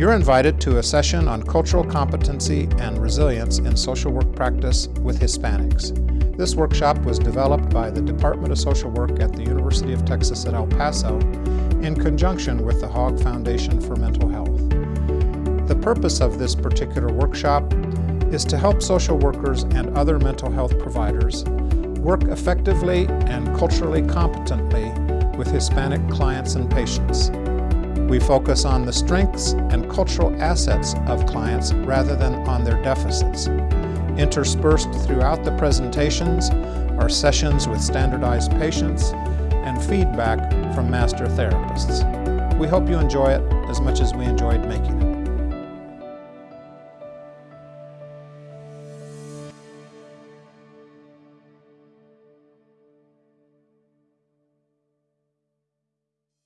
You're invited to a session on cultural competency and resilience in social work practice with Hispanics. This workshop was developed by the Department of Social Work at the University of Texas at El Paso in conjunction with the Hogg Foundation for Mental Health. The purpose of this particular workshop is to help social workers and other mental health providers work effectively and culturally competently with Hispanic clients and patients. We focus on the strengths and cultural assets of clients rather than on their deficits. Interspersed throughout the presentations are sessions with standardized patients and feedback from master therapists. We hope you enjoy it as much as we enjoyed making it.